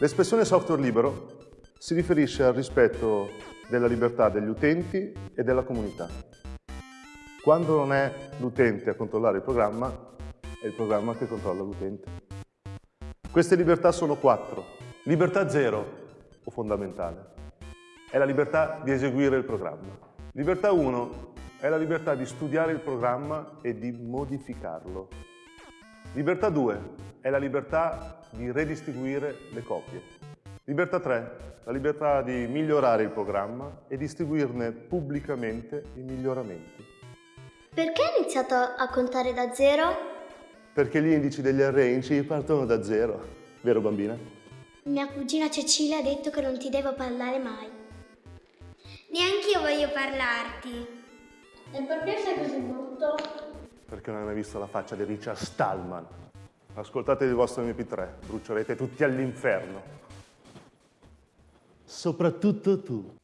L'espressione software libero si riferisce al rispetto della libertà degli utenti e della comunità. Quando non è l'utente a controllare il programma, è il programma che controlla l'utente. Queste libertà sono quattro. Libertà zero, o fondamentale, è la libertà di eseguire il programma. Libertà 1 è la libertà di studiare il programma e di modificarlo. Libertà 2 è la libertà di redistribuire le copie. Libertà 3, la libertà di migliorare il programma e distribuirne pubblicamente i miglioramenti. Perché hai iniziato a contare da zero? Perché gli indici degli arrange partono da zero, vero bambina? Mia cugina Cecilia ha detto che non ti devo parlare mai. Neanche io voglio parlarti. E perché sei così brutto? Perché non hai mai visto la faccia di Richard Stallman. Ascoltate il vostro MP3, brucerete tutti all'inferno. Soprattutto tu.